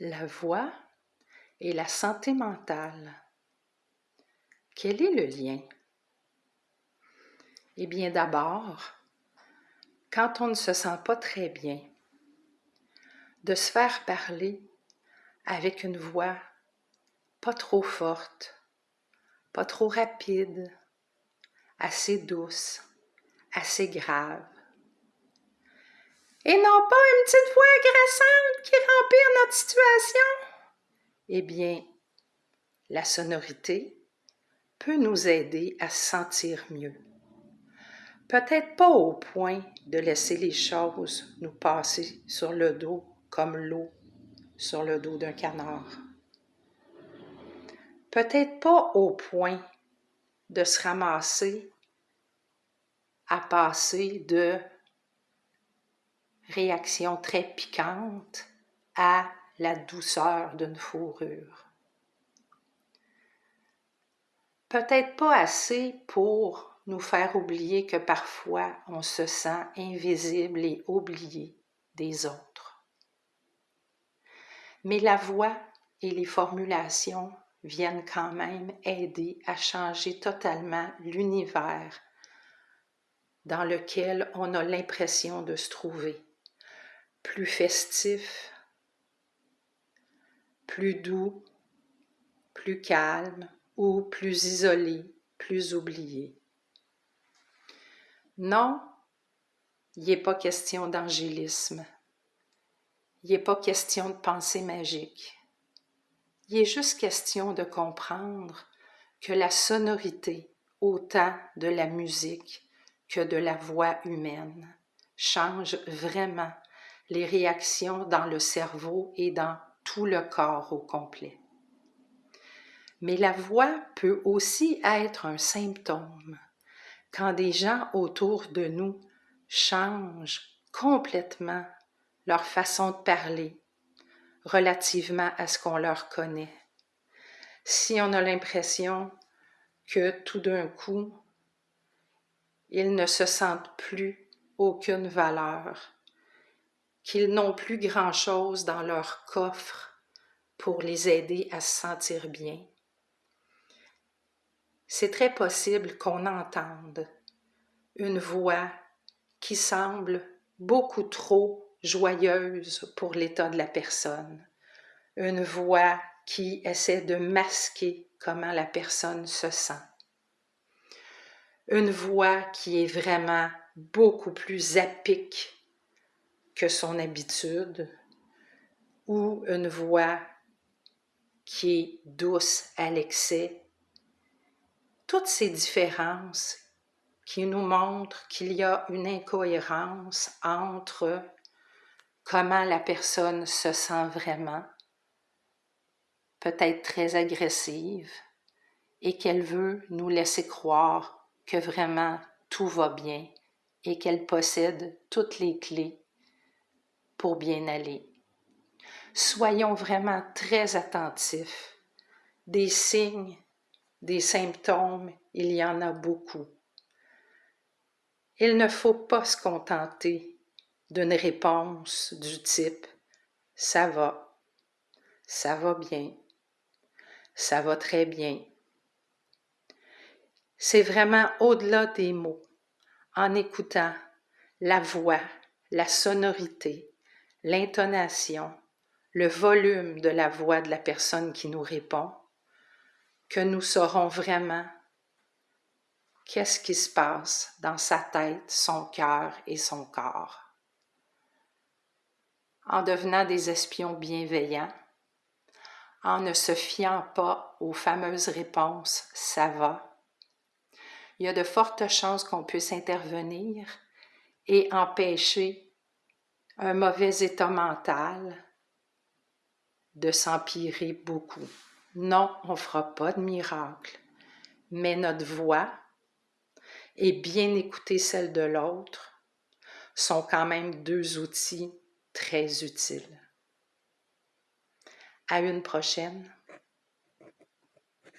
la voix et la santé mentale. Quel est le lien? Eh bien d'abord, quand on ne se sent pas très bien, de se faire parler avec une voix pas trop forte, pas trop rapide, assez douce, assez grave. Et non pas une petite voix agressante qui remplit notre situation? Eh bien, la sonorité peut nous aider à se sentir mieux. Peut-être pas au point de laisser les choses nous passer sur le dos comme l'eau sur le dos d'un canard. Peut-être pas au point de se ramasser à passer de réactions très piquantes à la douceur d'une fourrure. Peut-être pas assez pour nous faire oublier que parfois on se sent invisible et oublié des autres. Mais la voix et les formulations viennent quand même aider à changer totalement l'univers dans lequel on a l'impression de se trouver, plus festif, plus doux, plus calme ou plus isolé, plus oublié. Non, il n'est pas question d'angélisme. Il n'est pas question de pensée magique. Il est juste question de comprendre que la sonorité, autant de la musique que de la voix humaine, change vraiment les réactions dans le cerveau et dans tout le corps au complet. Mais la voix peut aussi être un symptôme quand des gens autour de nous changent complètement leur façon de parler relativement à ce qu'on leur connaît. Si on a l'impression que tout d'un coup, ils ne se sentent plus aucune valeur, qu'ils n'ont plus grand-chose dans leur coffre pour les aider à se sentir bien, c'est très possible qu'on entende une voix qui semble beaucoup trop joyeuse pour l'état de la personne, une voix qui essaie de masquer comment la personne se sent, une voix qui est vraiment beaucoup plus à son habitude, ou une voix qui est douce à l'excès. Toutes ces différences qui nous montrent qu'il y a une incohérence entre comment la personne se sent vraiment, peut-être très agressive, et qu'elle veut nous laisser croire que vraiment tout va bien et qu'elle possède toutes les clés pour bien aller. Soyons vraiment très attentifs des signes des symptômes, il y en a beaucoup. Il ne faut pas se contenter d'une réponse du type ⁇ ça va, ça va bien, ça va très bien ⁇ C'est vraiment au-delà des mots, en écoutant la voix, la sonorité, l'intonation, le volume de la voix de la personne qui nous répond, que nous saurons vraiment qu'est-ce qui se passe dans sa tête, son cœur et son corps. En devenant des espions bienveillants, en ne se fiant pas aux fameuses réponses ⁇ ça va ⁇ il y a de fortes chances qu'on puisse intervenir et empêcher un mauvais état mental de s'empirer beaucoup. Non, on ne fera pas de miracle, mais notre voix et bien écouter celle de l'autre sont quand même deux outils très utiles. À une prochaine.